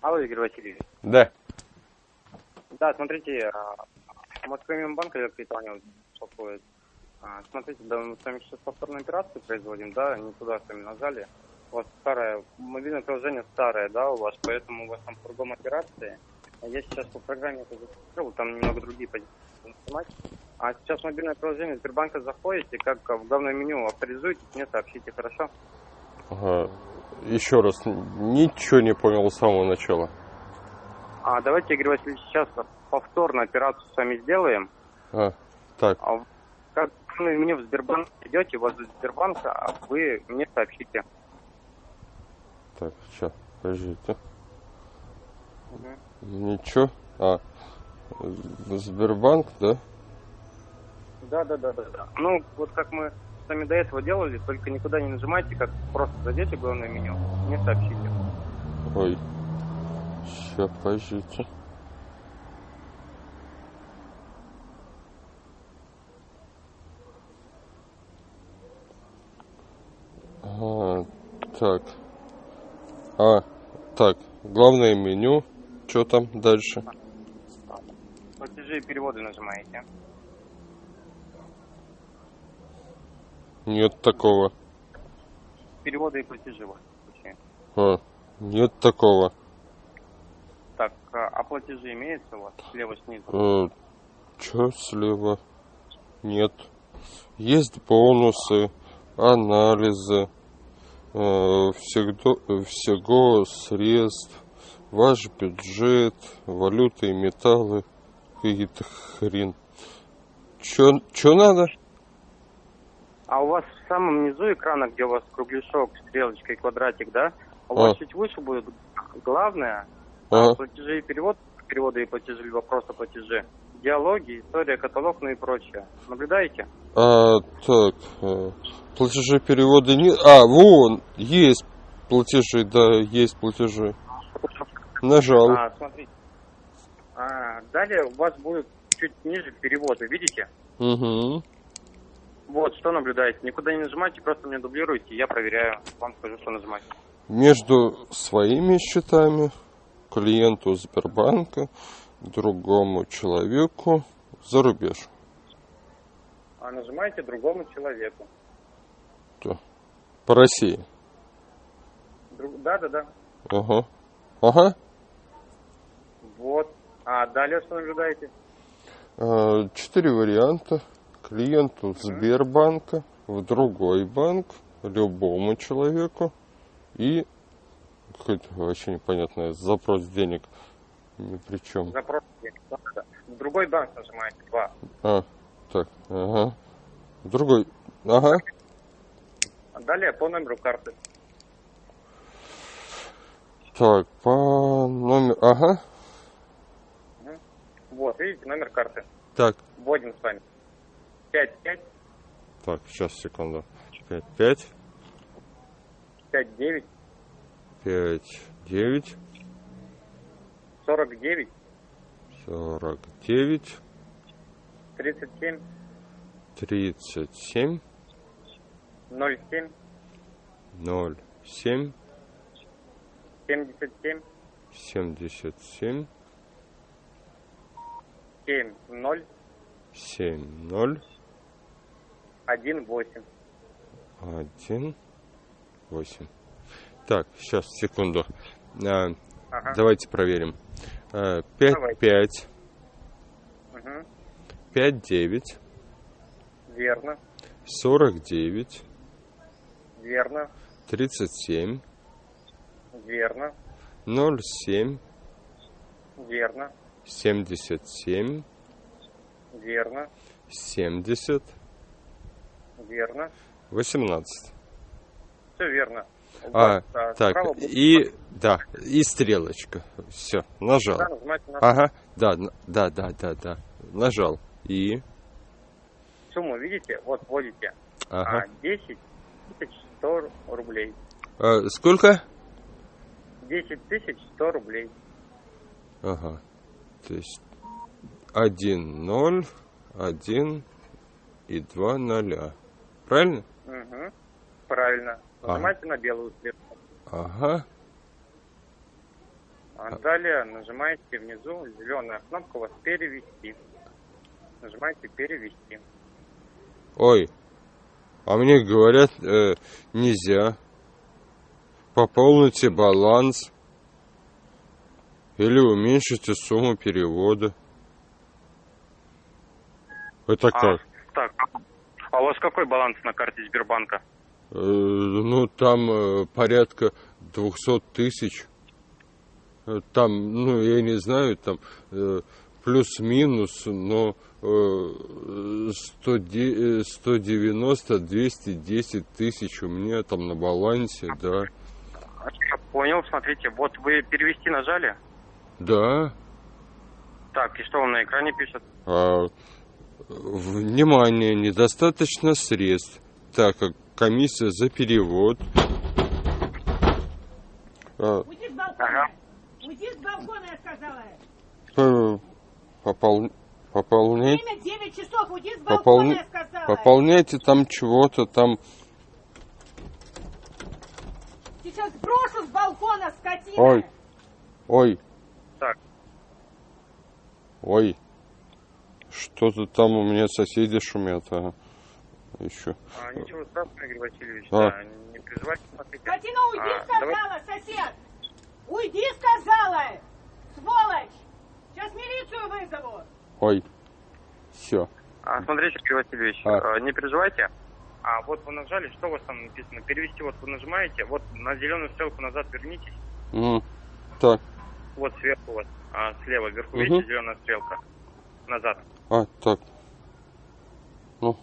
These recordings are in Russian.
Алло, Игорь Васильевич. Да. Да, смотрите, а, Москваминбанк я Капитанил беспокоит. А, Смотрите, да, мы с вами сейчас повторную операцию производим, да, не туда с вами нажали. У вас старое, мобильное приложение старое, да, у вас, поэтому у вас там кругом операции. А Я сейчас по программе это запустил, там немного другие позиции. А сейчас в мобильное приложение Сбербанка заходите, как в главное меню авторизуйтесь, мне сообщите, хорошо? Ага. Еще раз, ничего не понял с самого начала. А давайте, Игорь Васильевич, сейчас повторно операцию с вами сделаем. А, так, А как вы мне в Сбербанк идете, у вас из Сбербанка, а вы мне сообщите. так, сейчас, подождите. Ничего. А, Сбербанк, да? Да, да, да, да, да. Ну, вот как мы с вами до этого делали, только никуда не нажимайте, как просто зайдете в главное меню, мне сообщите. Ой. Сейчас, подождите. А, так. А, так. Главное меню. Что там дальше? Платежи и переводы нажимаете. Нет такого. Переводы и платежи случае. А, нет такого. Так, а а платежи имеются у вас слева снизу? Э, Че слева? Нет. Есть бонусы, анализы, э, всегда, всего средств, ваш бюджет, валюты и металлы, какие-то хрен. Че, че надо? А у вас в самом низу экрана, где у вас кругляшок, стрелочка и квадратик, да? У вас А. чуть выше будет главное, Ага. платежи и перевод, переводы и платежи, либо просто платежи, диалоги, история, каталог, ну и прочее. Наблюдаете? А, так, э, платежи, переводы не... А, вон, есть платежи, да, есть платежи. Нажал. А, смотрите. А, далее у вас будет чуть ниже переводы, видите? Угу. Вот, что наблюдаете. Никуда не нажимайте, просто мне дублируйте, я проверяю, вам скажу, что нажимать. Между своими счетами, клиенту Сбербанка, другому человеку за рубеж. А нажимайте другому человеку. По России. Друг... Да, да, да. Ага. Ага. Вот. А далее что наблюдаете? А, Четыре варианта. Клиенту Сбербанка, в другой банк, любому человеку и какой-то вообще непонятный запрос денег ни при чем. Запрос. денег. В другой банк нажимаете. Два. А, так, ага. Другой, ага. Далее по номеру карты. Так, по номеру, ага. Вот, видите, номер карты. Так, Вводим с вами. 5, 5, так, сейчас, секунду. Пять, пять, 5, 9, пять, девять, 49, сорок девять, 37, тридцать семь, 07, ноль семь, 77, семьдесят семь, 7, 0, семь, ноль, 1, 8. один, восемь. Так, сейчас, секунду. А, Ага. Давайте проверим. А, Пять, Давайте. пять, Угу. пять, девять, Верно, сорок девять, верно, тридцать семь, верно, ноль семь, верно, семьдесят семь, верно, семьдесят, верно. восемнадцать. Все верно. А, вас, а, так, и, да, и стрелочка. Все, нажал. Да, Ага, да, да, да, да, да. Нажал. И, сумму, видите? Вот вводите. ага. А, 10 тысяч 100 рублей. А, сколько? 10 тысяч 100 рублей. Ага. То есть, один ноль, один и два ноля. Правильно? Угу. Правильно. Ага. Нажимайте на белую стрелку. Ага. А далее нажимаете внизу зеленая кнопка у вас перевести. Нажимаете перевести. Ой, а мне говорят, э, нельзя. Пополните баланс. Или уменьшите сумму перевода. Это А, как? так, а у вас какой баланс на карте Сбербанка? Э, ну, там э, порядка 200 тысяч. Э, Там, ну, я не знаю, там э, плюс-минус, но э, 100 де- э, 190, 210 тысяч у меня там на балансе, да. Я понял, смотрите, вот вы перевести нажали. Да. Так, и что вам на экране пишет? А, внимание, недостаточно средств, так как комиссия за перевод. а, Уйди с балкона. Уйди с балкона, я сказала. попол- пополнять, Время 9 часов. Уйди с балкона, пополни- я сказала. пополняйте там чего-то там. Сейчас брошу с балкона, скотина. Ой. Ой, Так, ой. Что-то там у меня соседи шумят, а еще. а, ничего страшного, Игорь Васильевич. А. Да, не переживайте, смотрите. Скотина, уйди, А, сказала, сосед. Уйди, сказала. Сволочь. Сейчас милицию вызову. Ой. Все. А, смотрите, Игорь Васильевич, А. э, не переживайте. А вот вы нажали, что у вас там написано? Перевести, вот вы нажимаете, вот на зеленую стрелку назад вернитесь. Так. Вот сверху вас, а, слева, вверху, Мгм. видите, зеленая стрелка. Назад. А, так. Ну.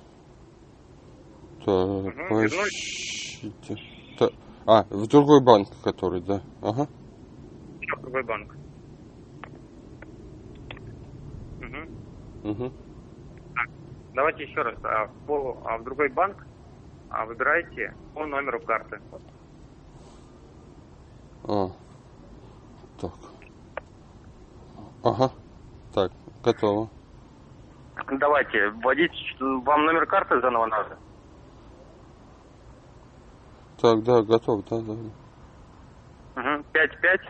Так, подождите. Так. А, в другой банк, который, да. Ага. Еще другой банк. Мгм. Угу. Давайте еще раз. А, в, по- а в другой банк а, выбирайте по номеру карты. А. Так. Ага. Так, готово. Давайте, вводите, вам номер карты заново надо. Так, да, готов, да, да. Угу. 55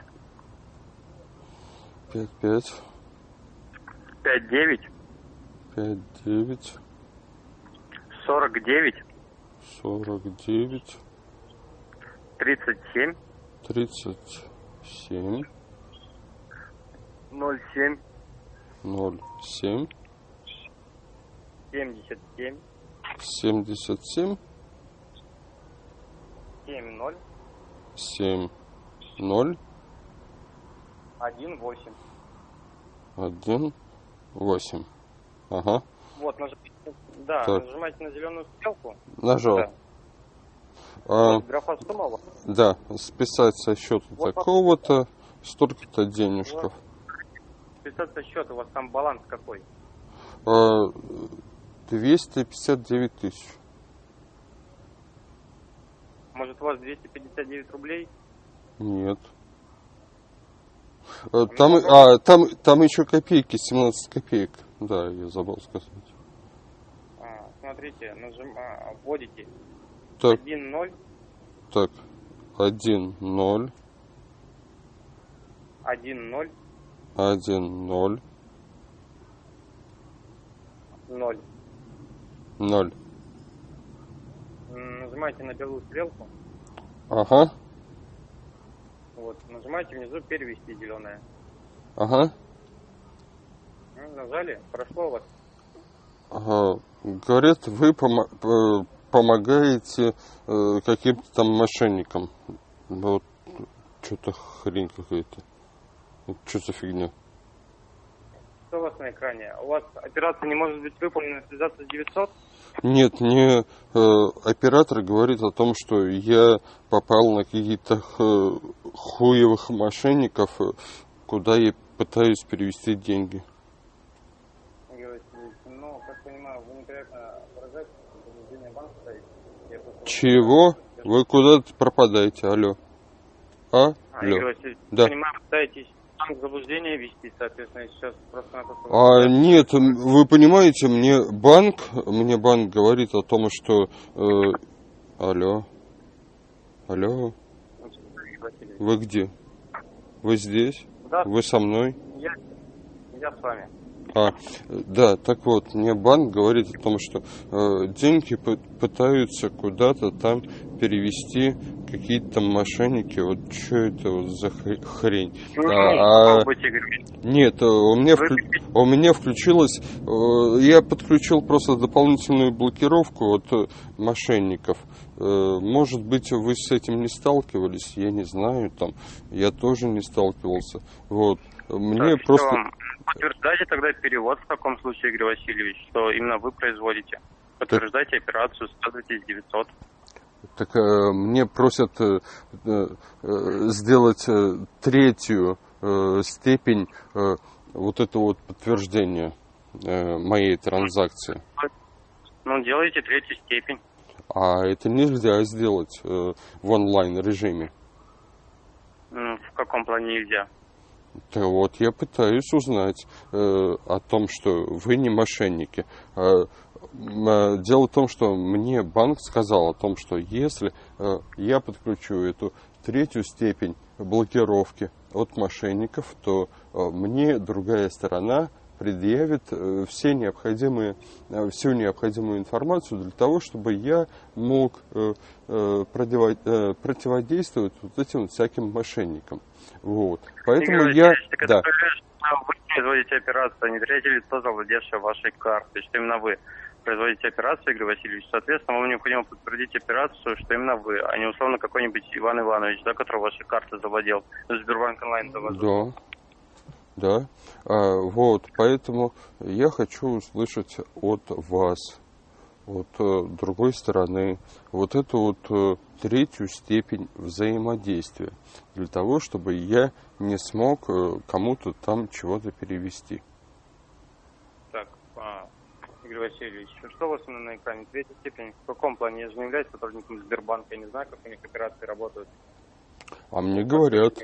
Пять, пять, 59 пять, девять, 49 сорок девять, 37 тридцать семь, 07 ноль семь, 77 семьдесят семь, 70 семь, ноль, 18. один, восемь. Ага. Вот, нажимайте, да, Так. нажимайте на зеленую стрелку. Нажал. Да. А, Вот графа сумма да, списать со счета Вот такого-то, столько-то денежков. Списаться счет, у вас там баланс какой? А, 259 тысяч. Может, у вас 259 рублей? Нет. А, Там, а, там, там еще копейки, 17 копеек. Да, я забыл сказать. А, смотрите, нажим, а, вводите Так, 1 0 так. 1, 0, 1 0 1, 0, 0. 0. М, Нажимаете на белую стрелку. Ага, Вот, нажимаете внизу перевести зеленое. ага. М, Нажали, прошло у вас. Ага. Говорят, вы помо- п- помогаете э, каким-то там мошенникам. Вот что-то хрень какая-то. Что за фигня? Что у вас на экране? У вас операция не может быть выполнена, связаться с 900? Нет, мне э, оператор говорит о том, что я попал на каких-то х- хуевых мошенников, э, куда я пытаюсь перевести деньги. Ну, Чего? Вы куда-то пропадаете, алло. А? А, Алло. Васильевич, Да. понимаю, пытаетесь банк заблуждение вести, соответственно, сейчас просто-напросто... А, нет, вы понимаете, мне банк, мне банк говорит о том, что... э, алло. Алло. Вы где? Вы здесь? Да, Вы со мной? я, я с вами. А, да, так вот, мне банк говорит о том, что э, деньги пы- пытаются куда-то там перевести какие-то там мошенники. Вот что это вот за хр- хрень? Ну, А, а- попробуйте, говорю. Нет, э, у меня, вклю- у меня включилась, э, я подключил просто дополнительную блокировку от э, мошенников. Э, Может быть, вы с этим не сталкивались, я не знаю, там, я тоже не сталкивался. Вот, мне Так, просто... что, Подтверждайте тогда перевод в таком случае, Игорь Васильевич, что именно вы производите. Подтверждайте операцию, складывайтесь 900. Так э, мне просят э, э, сделать э, третью э, степень э, вот это вот подтверждения э, моей транзакции. Ну, делайте третью степень. А это нельзя сделать э, в онлайн режиме. Ну, в каком плане нельзя? Да вот я пытаюсь узнать э, о том, что вы не мошенники. Э, э, дело в том, что мне банк сказал о том, что если э, я подключу эту третью степень блокировки от мошенников, то э, мне другая сторона предъявит э, все необходимые, э, всю необходимую информацию для того, чтобы я мог э, противодействовать вот этим вот всяким мошенникам. Вот. Поэтому Игорь я... Так это Да. что вы производите операцию, а не третье лицо, завладевшее вашей картой, что именно вы производите операцию, Игорь Васильевич. Соответственно, вам необходимо подтвердить операцию, что именно вы, а не условно какой-нибудь Иван Иванович, да, который вашей картой завладел, Сбербанк онлайн завладел. Да. Да. А, вот, поэтому я хочу услышать от вас, от э, другой стороны, вот эту вот э, третью степень взаимодействия, для того, чтобы я не смог э, кому-то там чего-то перевести. Так, а, Игорь Васильевич, что у вас на экране? Третья степень. В каком плане? Я же не являюсь сотрудником Сбербанка, я не знаю, как у них операции работают. А мне говорят,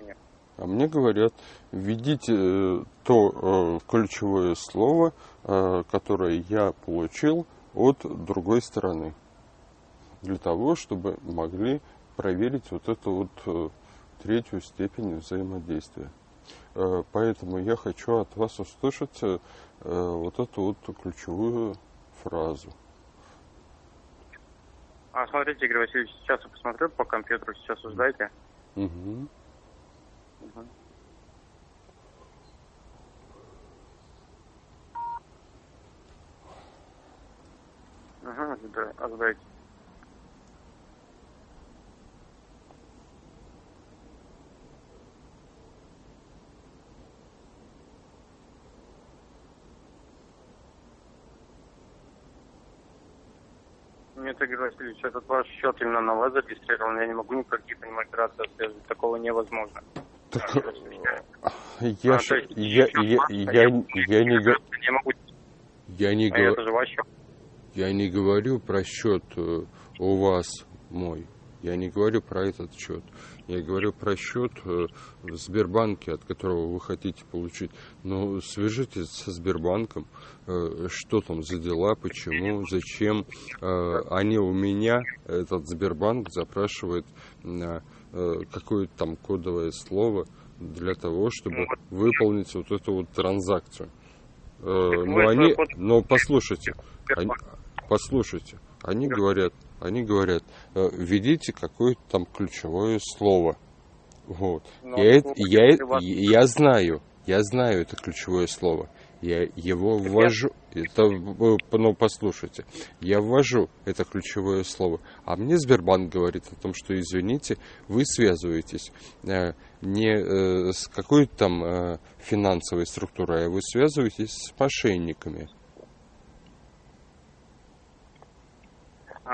А мне говорят, введите э, то э, ключевое слово, э, которое я получил от другой стороны. Для того, чтобы могли проверить вот эту вот третью степень взаимодействия. Поэтому я хочу от вас услышать вот эту вот ключевую фразу. А, смотрите, Игорь Васильевич, сейчас я посмотрю по компьютеру, сейчас узнаете. Мгм. Ага, да, ожидайте. Нет, Игорь Васильевич, этот ваш счет именно на вас зарегистрирован. Я не могу никаких по нему операций отслеживать. Такого невозможно. Так, я, А, то есть я, я, ваш, я, а я не, го- не могу. я не А. Я не говорю про счет э, у вас мой. Я не говорю про этот счет. Я говорю про счет э, в Сбербанке, от которого вы хотите получить. Но свяжитесь со Сбербанком, э, что там за дела, почему, зачем. Они у меня, этот Сбербанк, запрашивает какое-то там кодовое слово для того, чтобы выполнить вот эту вот транзакцию. Э, Но они, но послушайте, они, послушайте, они говорят, они говорят, э, введите какое-то там ключевое слово. Вот. Но я, я, я знаю, я знаю это ключевое слово. Я его ввожу. Это, э, ну, послушайте, я ввожу это ключевое слово, а мне Сбербанк говорит о том, что, извините, вы связываетесь э, не э, с какой-то там финансовой структурой, а вы связываетесь с мошенниками.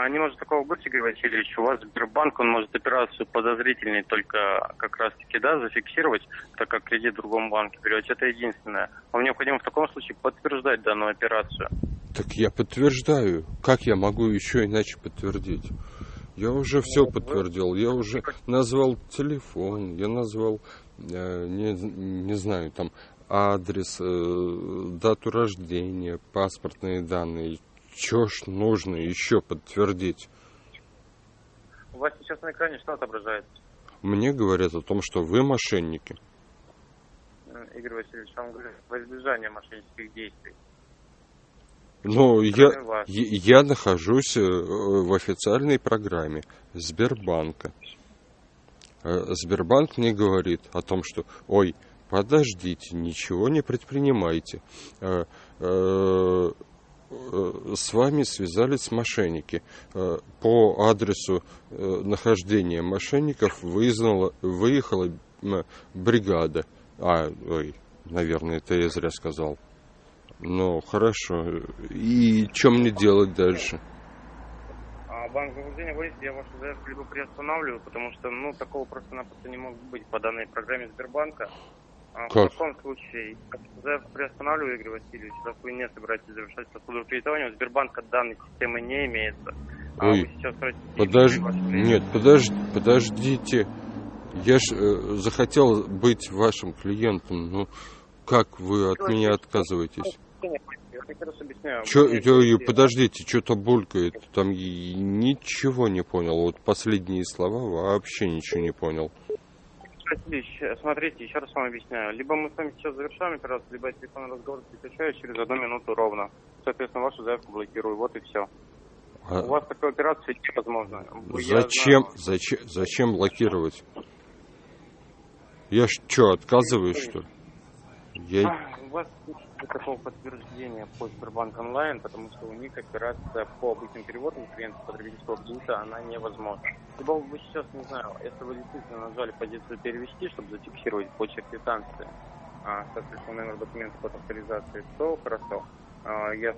Не может такого быть, Игорь Васильевич. У вас Сбербанк, он может операцию подозрительной только как раз-таки, да, зафиксировать, так как кредит в другом банке берете. Это единственное. Вам необходимо в таком случае подтверждать данную операцию. Так я подтверждаю. Как я могу еще иначе подтвердить? Я уже все вы- подтвердил. Я уже назвал телефон, я назвал, э, не, не знаю, там адрес, э, дату рождения, паспортные данные. Че ж нужно еще подтвердить? У вас сейчас на экране что отображается? Мне говорят о том, что вы мошенники. Игорь Васильевич, вам говорю, во избежание мошеннических действий. Ну, я, я я нахожусь э, в официальной программе Сбербанка. Э, Сбербанк мне говорит о том, что, ой, подождите, ничего не предпринимайте. Э, С вами связались мошенники. Э, По адресу э, нахождения мошенников вызнала- выехала бригада. А, ой, наверное, это я зря сказал. Ну, хорошо. И что мне делать дальше? А банк заблуждения вводите, я вашу заявку либо приостанавливаю, потому что, ну, такого просто-напросто не может быть по данной программе Сбербанка. А Как? В таком случае, заявку приостанавливаю, Игорь Васильевич, раз вы не собираетесь завершать процедуру кредитования, у Сбербанка данной системы не имеется. А Ой, Подож... Нет, подож... подождите. Я ж э, захотел быть вашим клиентом. Ну, как вы от меня отказываетесь? Я. Чё, мне подождите, что-то булькает. Там ничего не понял. Вот последние слова вообще ничего не понял. Васильевич, смотрите, еще раз вам объясняю. Либо мы с вами сейчас завершаем операцию, либо я телефонный разговор прекращаю через одну минуту ровно. Соответственно, вашу заявку блокирую. Вот и все. А У вас такой операции невозможно. Вы- я зачем, знаю. зачем, зачем блокировать? Я что, отказываюсь, что ли? Я... А, У вас такого подтверждения по Сбербанк онлайн, потому что у них операция по обычным переводам клиентов потребительского кредита, она невозможна. Либо вы сейчас, не знаю, если вы действительно нажали позицию перевести, чтобы зафиксировать почерк квитанции, а, соответственно, номер документа под авторизацией, то хорошо. А, Я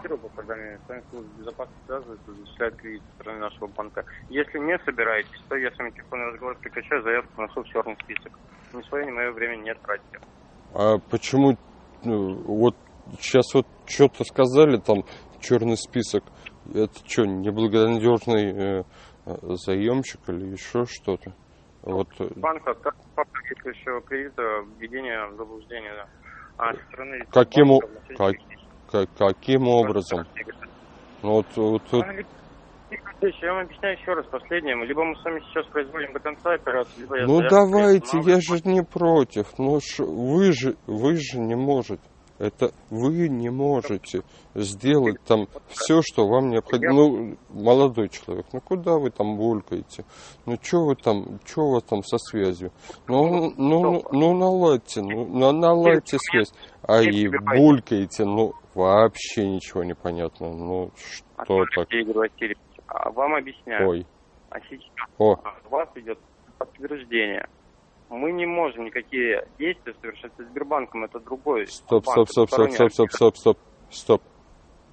фиксирую по программе, с вами служба безопасности связывается, зачисляет кредит со стороны нашего банка. Если не собираетесь, то я с вами телефонный разговор прекращаю, заявку ношу в черный список. Ни свое, ни мое время не тратите. А почему вот сейчас вот что-то сказали там черный список? Это что, неблагонадежный э, заемщик или еще что-то? Вот э, банк действующего кредита введение в заблуждение. да. А со стороны Каким банка мошеннические как- каким образом? Ну, вот, вот тут А, Алексеевич, Я вам объясняю еще раз последнее. Либо мы с вами сейчас производим до конца операцию, либо я Ну давайте, приостанавливаю. я же не против. Ну ж вы же, вы же не можете. Это вы не можете сделать там все, что вам необходимо. Ну, молодой человек, ну куда вы там булькаете? Ну что вы там, что у вас там со связью? Ну, ну, ну, наладьте, ну, на- наладьте связь. А и булькаете, ну, вообще ничего не понятно. Ну, что Смотрите, так? А вам объясняю. Ой, А сейчас о, у вас идет подтверждение. Мы не можем никакие действия совершать со Сбербанком. Это другой Стоп, банк, стоп, стоп, стоп, стоп, стоп, стоп, стоп, стоп.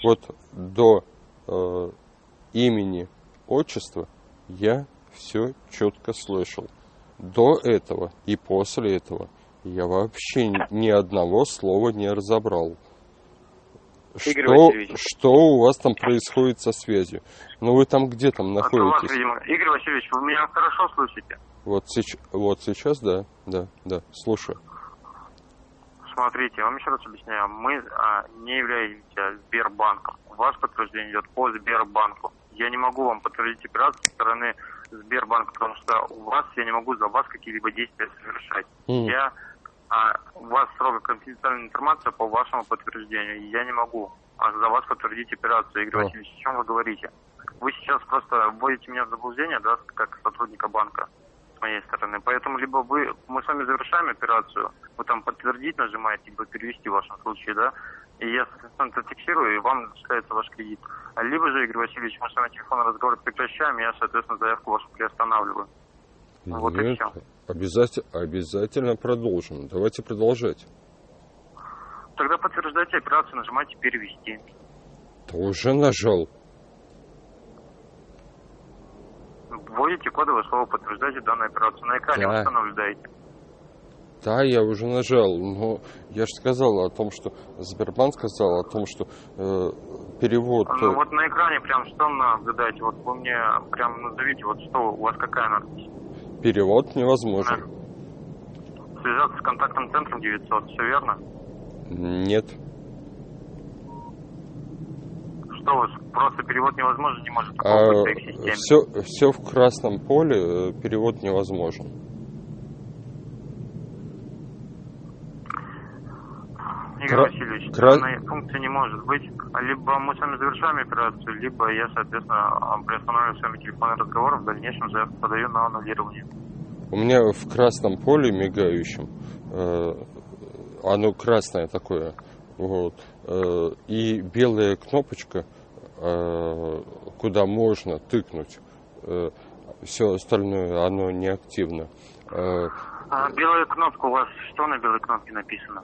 Вот до э, имени, отчества я все четко слышал. До этого и после этого я вообще ни одного слова не разобрал. Игорь Что, Васильевич. что у вас там происходит со связью? Ну вы там где там у вас, находитесь? видимо. Игорь Васильевич, вы меня хорошо слышите? Вот, сеч- вот сейчас, да, да, да, слушаю. Смотрите, я вам еще раз объясняю. Мы а, не являемся Сбербанком. Ваше подтверждение идет по Сбербанку. Я не могу вам подтвердить операцию со стороны Сбербанка, потому что у вас я не могу за вас какие-либо действия совершать. М. Я а, у вас строго конфиденциальная информация по вашему подтверждению. Я не могу а, за вас подтвердить операцию. Игорь. Васильевич, о чем вы говорите? Вы сейчас просто вводите меня в заблуждение, да, как сотрудника банка с моей стороны. Поэтому либо вы, мы с вами завершаем операцию, вы там подтвердить нажимаете, либо перевести в вашем случае, да, и я, соответственно, это фиксирую, и вам начисляется ваш кредит. Либо же, Игорь Васильевич, мы с вами телефонный разговор прекращаем, и я, соответственно, заявку вашу приостанавливаю. Вот и Нет, всё. обязательно, обязательно продолжим. Давайте продолжать. Тогда подтверждайте операцию, нажимайте перевести. Да уже нажал. Вводите кодовое слово, подтверждайте данную операцию. На экране Да. наблюдаете? Да, я уже нажал, но я же сказал о том, что Сбербанк сказал о том, что э, перевод. Ну э, вот на экране прям что наблюдаете? Вот вы мне прям назовите, вот что у вас какая надпись? Перевод невозможен. Связаться с контактным центром 900, все верно? Нет. Что у вас, просто перевод невозможен, не может А, все, все в красном поле, э, перевод невозможен. Игорь Кра- Васильевич, кра- функции не может быть. Либо мы с вами завершаем операцию, либо я, соответственно, приостанавливаю с вами телефонный разговор, в дальнейшем заявку подаю на аннулирование. У меня в красном поле мигающем, э, оно красное такое, вот, э, и белая кнопочка, э, куда можно тыкнуть. все остальное, оно неактивно. Э, А белая кнопка у вас, что на белой кнопке написано?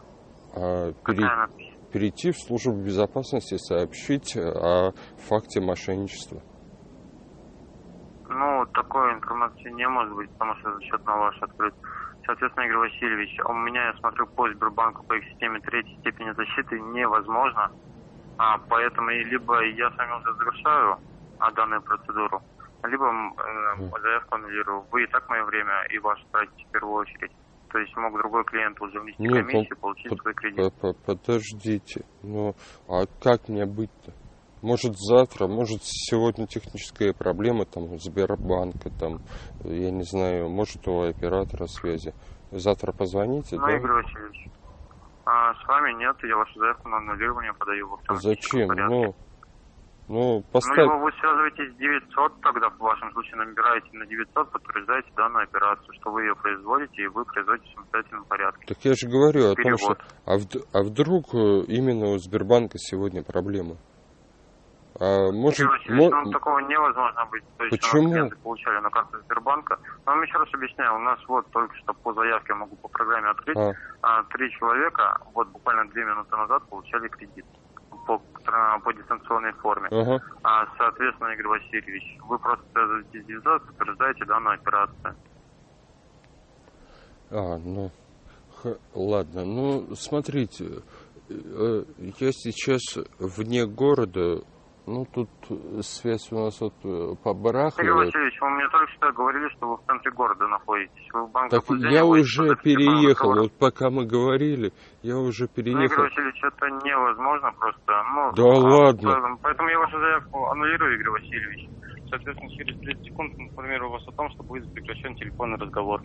А пере- перейти в службу безопасности, сообщить о факте мошенничества. Ну, такой информации не может быть, потому что счет на ваш открыт. Соответственно, Игорь Васильевич, у меня, я смотрю, по Сбербанку по их системе третьей степени защиты невозможно. А, поэтому и либо я с вами уже завершаю а, данную процедуру, либо э, заявку аннулирую. Вы и так мое время и ваше тратите в первую очередь. То есть мог другой клиент уже внести Нет, комиссию, получить под- свой кредит. По- по- Подождите, ну а как мне быть-то? Может завтра, может сегодня техническая проблема там у Сбербанка, там, я не знаю, может у оператора связи. Завтра позвоните, Ну, да? Игорь Васильевич, а, с вами нет, я вашу заявку на аннулирование подаю в Зачем? порядке. Ну, ну, Ну, поставь. либо вы связываетесь с 900, тогда в вашем случае набираете на 900, подтверждаете данную операцию, что вы ее производите, и вы производите в самостоятельном порядке. Так я же говорю о том, что... А, вд- а вдруг э, именно у Сбербанка сегодня проблема? А может... Васильевич, мо- ну, такого невозможно быть. То есть Почему? у нас клиенты получали на карту Сбербанка. Но вам еще раз объясняю, у нас вот только что по заявке могу по программе открыть, А, а, три человека вот буквально две минуты назад получали кредит по, по дистанционной форме. ага. А, соответственно, Игорь Васильевич, вы просто связываетесь с 900, подтверждаете данную операцию. А, ну, х- ладно. Ну, смотрите, э, я сейчас вне города, ну, тут э, связь у нас вот э, Игорь побарахливает. Васильевич, вы мне только что говорили, что вы в центре города находитесь. Вы в банк Так я уже переехал, вот пока мы говорили, я уже Ну, Игорь переехал. Васильевич, это невозможно просто. Ну, Да а, ладно. поэтому- Поэтому я вашу заявку аннулирую, Игорь Васильевич. Соответственно, через 30 секунд информирую вас о том, что будет прекращен телефонный разговор.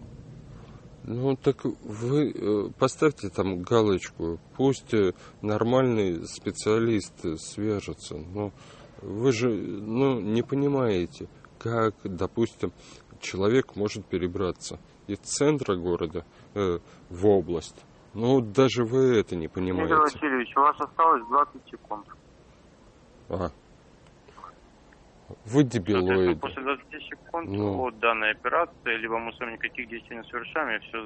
Ну, так вы э, поставьте там галочку, пусть э, нормальный специалист свяжется. Ну, вы же, ну, не понимаете, как, допустим, человек может перебраться из центра города э, в область. Ну, даже вы это не Игорь понимаете. Васильевич, у вас осталось 20 секунд. А. Вы Соответственно, дебилоид. после 20 секунд Ну. от данной операции, либо мы с вами никаких действий не совершаем, я все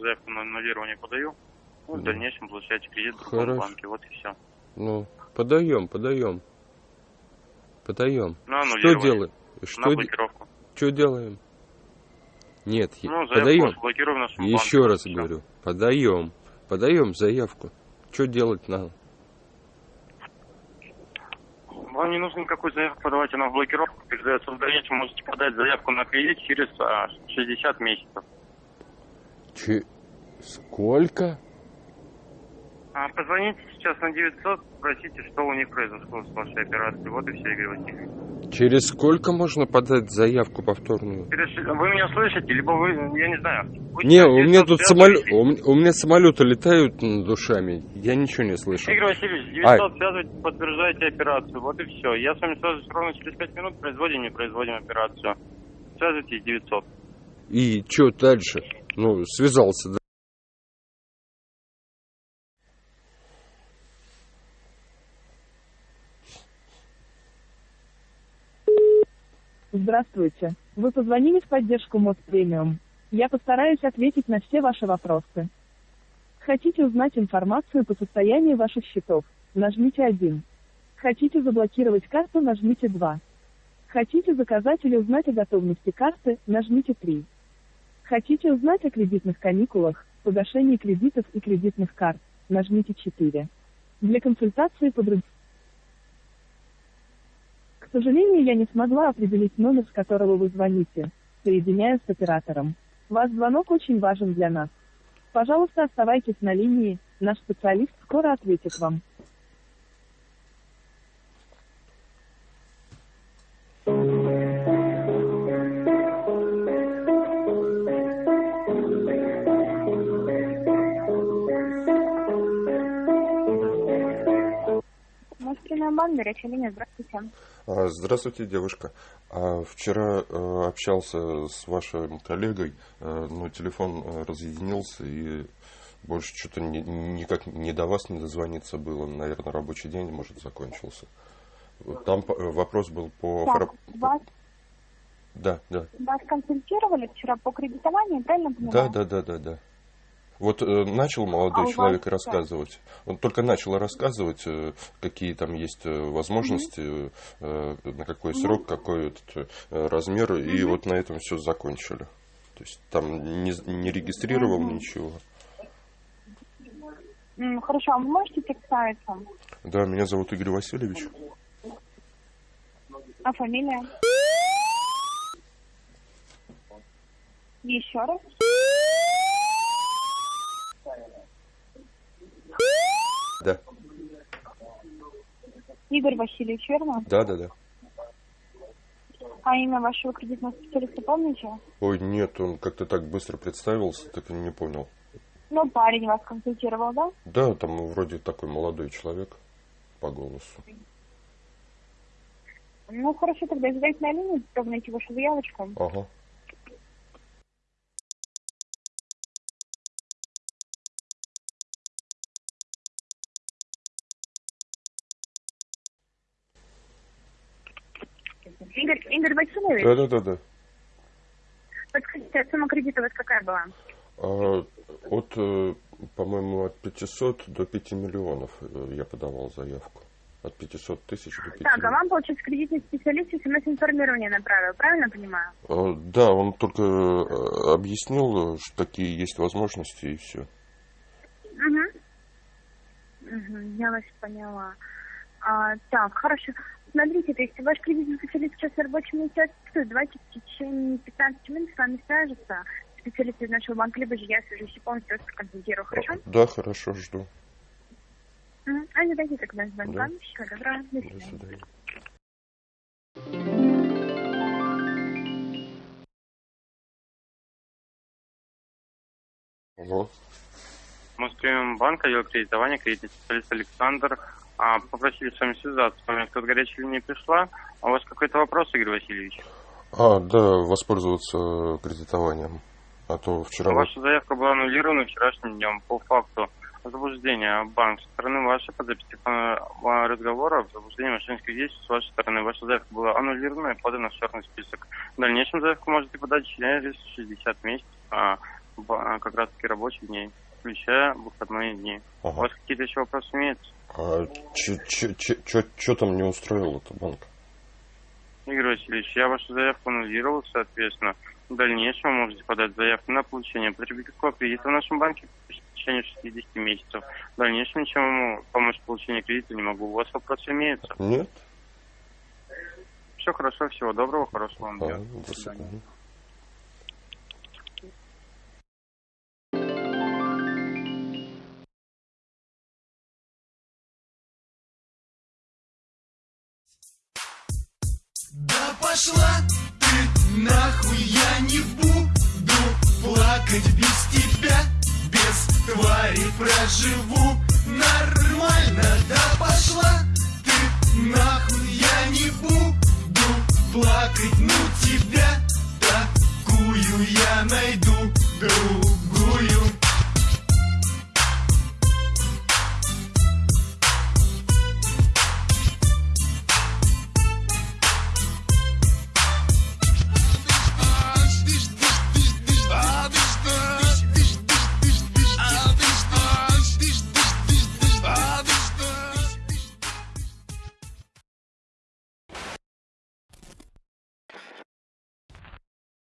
заявку на аннулирование подаю. Ну, в дальнейшем получаете кредит в другом Хорошо. банке. Вот и все. Ну, подаем, подаем. Подаем. На Что делаем? На Что, де- блокировку. что делаем? Нет, Ну, подаем. Еще банке. раз Всё. говорю, подаем. Подаем заявку. Что делать надо? Вам не нужно никакую заявку подавать, она в блокировку передается в дальнейшем. Можете подать заявку на кредит через а, 60 месяцев. Че... Сколько? А, позвоните сейчас на 900, спросите, что у них произошло с вашей операцией. Вот и все, Игорь Васильевич. Через сколько можно подать заявку повторную? Переш- Вы меня слышите, либо вы, я не знаю. Вы Не, у меня 900 тут самолет, у, у меня самолеты летают над душами. Я ничего не слышу. Игорь Васильевич, 900 Ай. связывайтесь, подтверждаете операцию. Вот и все. Я с вами свяжусь ровно через 5 минут, производим, не производим операцию. Связывайтесь 900. И что дальше? Ну, связался, да? Здравствуйте. Вы позвонили в поддержку МОД Премиум. Я постараюсь ответить на все ваши вопросы. Хотите узнать информацию по состоянию ваших счетов? Нажмите 1. Хотите заблокировать карту? Нажмите 2. Хотите заказать или узнать о готовности карты? Нажмите 3. Хотите узнать о кредитных каникулах, погашении кредитов и кредитных карт? Нажмите 4. Для консультации по другим к сожалению, я не смогла определить номер, с которого вы звоните. Соединяю с оператором. Ваш звонок очень важен для нас. Пожалуйста, оставайтесь на линии, наш специалист скоро ответит вам. Горячая линия, здравствуйте. А, Здравствуйте, девушка. А, Вчера э, общался с вашим коллегой, э, но телефон э, разъединился и больше что-то ни- никак не до вас не дозвониться было. Наверное, рабочий день, может, закончился. Там вопрос был по... Так, вас, Да, да. вас консультировали вчера по кредитованию, правильно Да, понимаю? да, да, да, да. Вот э, начал молодой А человек вас рассказывать. Он только начал рассказывать, э, какие там есть э, возможности, э, на какой срок, какой этот, э, размер, и вот на этом все закончили. То есть там не, не регистрировал ничего. М, Хорошо, а вы можете представиться? Да, меня зовут Игорь Васильевич. А фамилия? Еще раз. Игорь Васильевич, верно? да, да, да. А имя вашего кредитного специалиста помните? Ой, нет, он как-то так быстро представился, так и не понял. Ну, парень вас консультировал, да? Да, там вроде такой молодой человек по голосу. Ну, хорошо, тогда задайте на линию, чтобы найти вашу заявочку. Ага. Игорь, Игорь Васильевич, Да, да, да, да. подскажите, а сумма кредита у вас какая была? А, От, э, по-моему, от 500 до 5 миллионов э, я подавал заявку. От 500 тысяч до 5 Так, а вам, получается, кредитный специалист смс-информирование направил, правильно понимаю? А, Да, он только э, объяснил, что такие есть возможности и все. Угу. Угу, я вас поняла. А, так, хорошо. Смотрите, то есть ваш кредитный специалист сейчас на рабочем месте отсутствует. Давайте в течение 15 минут с вами свяжется специалист из нашего банка, либо же я свяжусь и полностью вас проконсультирую, хорошо? Да, хорошо, жду. А, давайте тогда с банком. Да. Всего доброго. До До свидания. свидания. Алло. Москвембанк, отдел кредитования, кредитный специалист Александр. А, попросили с вами связаться. С вами горячая линия пришла. А у вас какой-то вопрос, Игорь Васильевич? А, да, воспользоваться кредитованием. А то вчера... Ваша заявка была аннулирована вчерашним днем по факту заблуждения банк со стороны вашей по записи телефонного разговора в заблуждении мошеннических действий с вашей стороны. Ваша заявка была аннулирована и подана в черный список. В дальнейшем заявку можете подать через 60 месяцев, а, как раз таки рабочих дней, включая выходные дни. У Ага. вас какие-то еще вопросы имеются? А что там не устроил это банк? Игорь Васильевич, я вашу заявку аннулировал, соответственно. В дальнейшем вы можете подать заявку на получение потребительского кредита в нашем банке в течение 60 месяцев. В дальнейшем ничем вам помочь в получении кредита не могу. У вас вопросы имеются? Нет? Все хорошо, всего доброго, хорошего вам А, дня. до свидания. Пошла ты нахуй, я не буду плакать без тебя, без твари проживу нормально. Да пошла ты нахуй, я не буду плакать, ну тебя такую я найду другую.